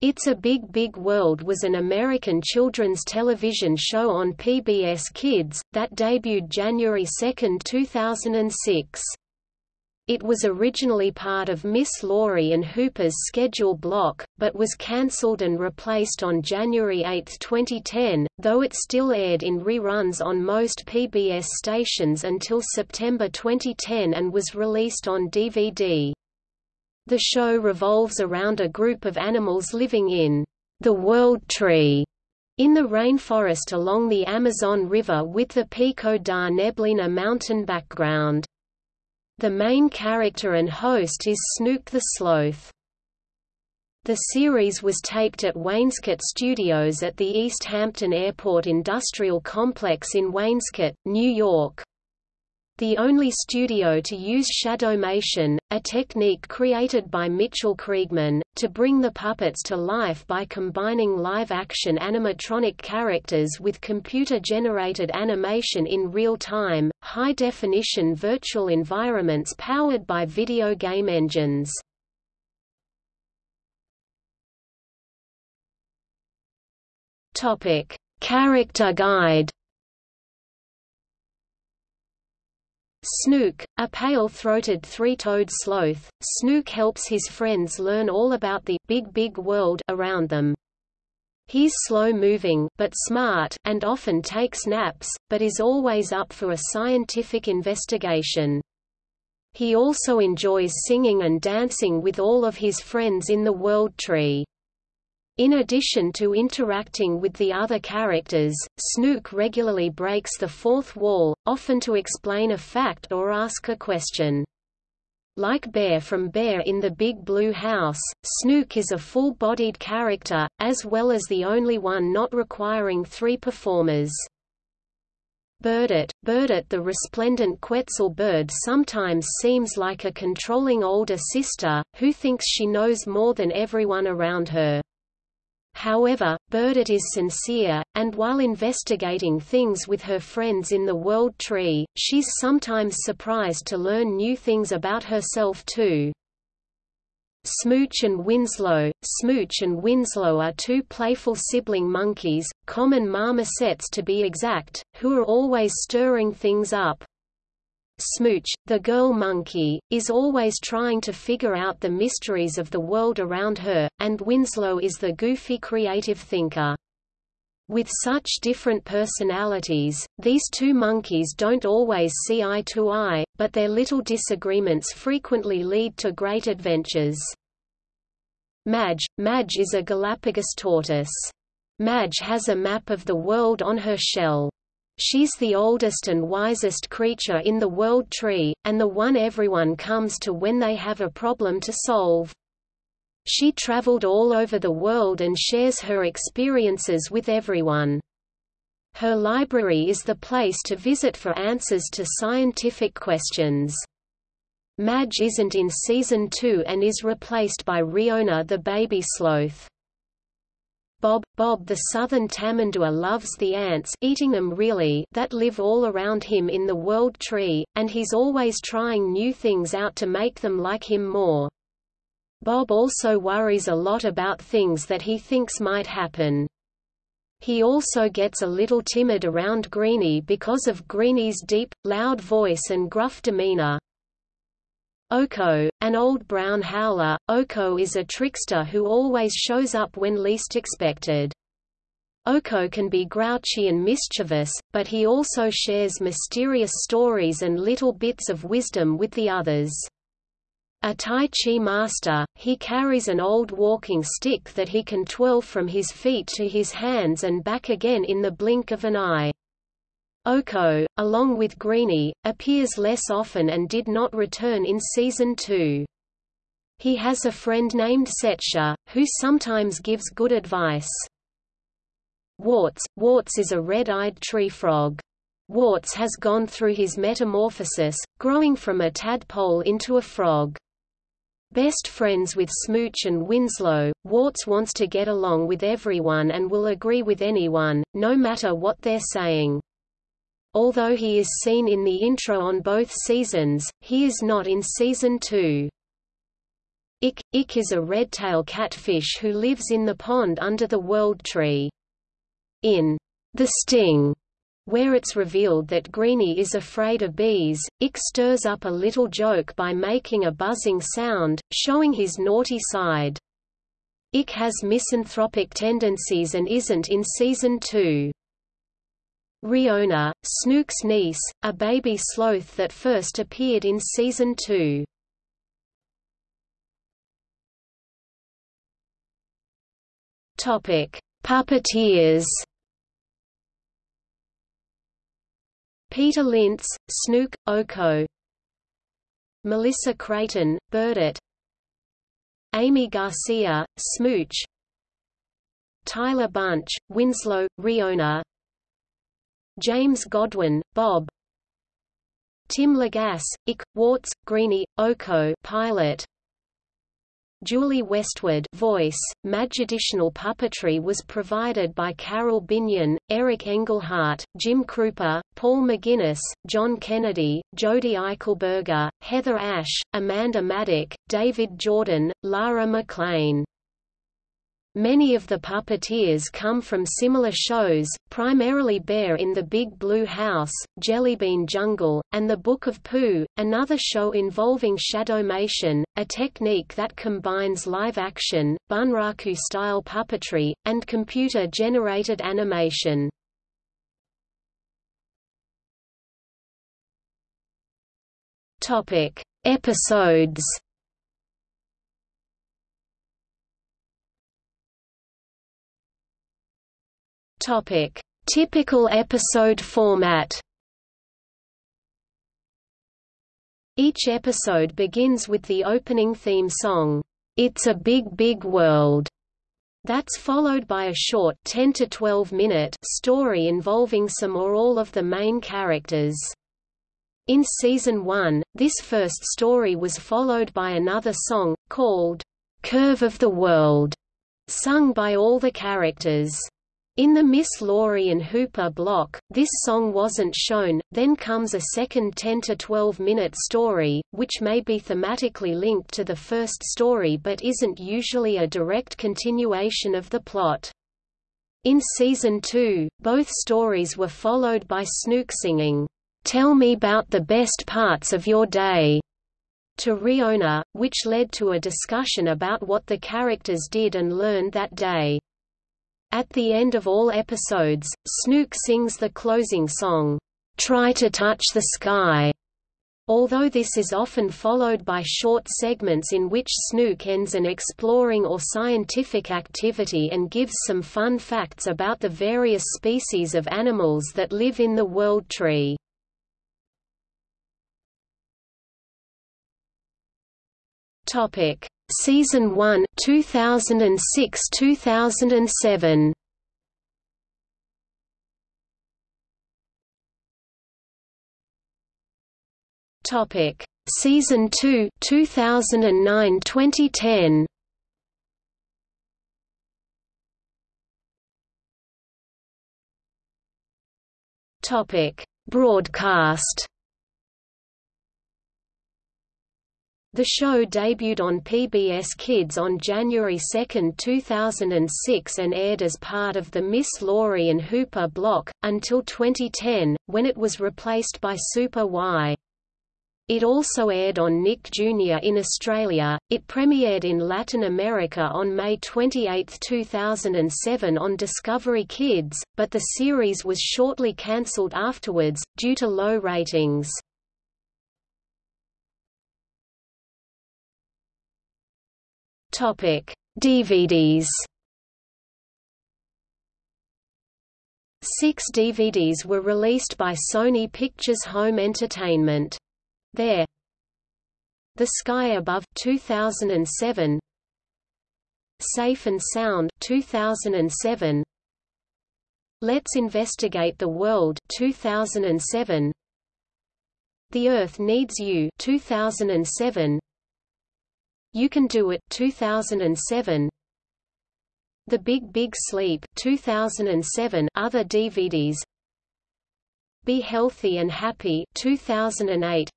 It's a Big Big World was an American children's television show on PBS Kids, that debuted January 2, 2006. It was originally part of Miss Lori and Hooper's schedule block, but was cancelled and replaced on January 8, 2010, though it still aired in reruns on most PBS stations until September 2010 and was released on DVD. The show revolves around a group of animals living in the World Tree in the rainforest along the Amazon River with the Pico da Neblina mountain background. The main character and host is Snook the Sloth. The series was taped at Wainscott Studios at the East Hampton Airport Industrial Complex in Wainscott, New York the only studio to use shadowmation, a technique created by Mitchell Kriegman, to bring the puppets to life by combining live-action animatronic characters with computer-generated animation in real time, high-definition virtual environments powered by video game engines. Character guide Snook, a pale-throated three-toed sloth, Snook helps his friends learn all about the big big world around them. He's slow-moving but smart and often takes naps, but is always up for a scientific investigation. He also enjoys singing and dancing with all of his friends in the World Tree. In addition to interacting with the other characters, Snook regularly breaks the fourth wall, often to explain a fact or ask a question. Like Bear from Bear in the Big Blue House, Snook is a full-bodied character, as well as the only one not requiring three performers. Birdette, Birdette the resplendent Quetzal bird sometimes seems like a controlling older sister, who thinks she knows more than everyone around her. However, Birdette is sincere, and while investigating things with her friends in the World Tree, she's sometimes surprised to learn new things about herself too. Smooch and Winslow Smooch and Winslow are two playful sibling monkeys, common marmosets to be exact, who are always stirring things up. Smooch, the girl monkey, is always trying to figure out the mysteries of the world around her, and Winslow is the goofy creative thinker. With such different personalities, these two monkeys don't always see eye to eye, but their little disagreements frequently lead to great adventures. Madge Madge is a Galapagos tortoise. Madge has a map of the world on her shell. She's the oldest and wisest creature in the world tree, and the one everyone comes to when they have a problem to solve. She traveled all over the world and shares her experiences with everyone. Her library is the place to visit for answers to scientific questions. Madge isn't in Season 2 and is replaced by Riona the baby sloth. Bob, Bob the southern tamandua loves the ants eating them really that live all around him in the world tree, and he's always trying new things out to make them like him more. Bob also worries a lot about things that he thinks might happen. He also gets a little timid around Greenie because of Greenie's deep, loud voice and gruff demeanor. Oko, an old brown howler, Oko is a trickster who always shows up when least expected. Oko can be grouchy and mischievous, but he also shares mysterious stories and little bits of wisdom with the others. A Tai Chi master, he carries an old walking stick that he can twirl from his feet to his hands and back again in the blink of an eye. Oko, along with Greenie, appears less often and did not return in Season 2. He has a friend named Setsha, who sometimes gives good advice. Warts Warts is a red-eyed tree frog. Warts has gone through his metamorphosis, growing from a tadpole into a frog. Best friends with Smooch and Winslow, Warts wants to get along with everyone and will agree with anyone, no matter what they're saying. Although he is seen in the intro on both seasons, he is not in season 2. Ik. Ik is a red-tail catfish who lives in the pond under the World Tree. In The Sting, where it's revealed that Greenie is afraid of bees, Ik stirs up a little joke by making a buzzing sound, showing his naughty side. Ik has misanthropic tendencies and isn't in season 2. Riona, Snook's niece, a baby sloth that first appeared in season 2. Topic: Puppeteers. Peter Linz, Snook, Oko. Melissa Creighton, Burdett. Amy Garcia, Smooch. Tyler Bunch, Winslow, Riona. James Godwin, Bob. Tim Lagasse, Ik, Warts, Greenie, Oko pilot. Julie Westwood voice, Madge additional puppetry was provided by Carol Binion, Eric Engelhart, Jim Kroupa, Paul McGinnis, John Kennedy, Jody Eichelberger, Heather Asch, Amanda Maddock, David Jordan, Lara McLean. Many of the puppeteers come from similar shows, primarily Bear in the Big Blue House, Jellybean Jungle, and The Book of Pooh, another show involving shadowmation, a technique that combines live-action, bunraku-style puppetry, and computer-generated animation. Episodes Topic: Typical episode format. Each episode begins with the opening theme song, It's a Big Big World. That's followed by a short 10 to 12 minute story involving some or all of the main characters. In season 1, this first story was followed by another song called Curve of the World, sung by all the characters. In the Miss Lori and Hooper block, this song wasn't shown, then comes a second 10 to 12 minute story, which may be thematically linked to the first story but isn't usually a direct continuation of the plot. In season 2, both stories were followed by Snook singing, "'Tell me about the best parts of your day' to Riona, which led to a discussion about what the characters did and learned that day. At the end of all episodes, Snook sings the closing song, "'Try to Touch the Sky' Although this is often followed by short segments in which Snook ends an exploring or scientific activity and gives some fun facts about the various species of animals that live in the World Tree. Topic: Season 1 2006-2007 Topic. Season 2 2009-2010 Topic. Broadcast The show debuted on PBS Kids on January 2, 2006 and aired as part of the Miss Lori and Hooper block, until 2010, when it was replaced by Super Why. It also aired on Nick Jr. in Australia. It premiered in Latin America on May 28, 2007 on Discovery Kids, but the series was shortly cancelled afterwards, due to low ratings. Topic: DVDs. Six DVDs were released by Sony Pictures Home Entertainment. There. The Sky Above 2007 Safe and Sound 2007 Let's Investigate the World 2007 The Earth Needs You 2007 you Can Do It 2007 The Big Big Sleep 2007 other DVDs Be Healthy and Happy 2008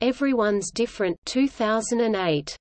Everyone's Different 2008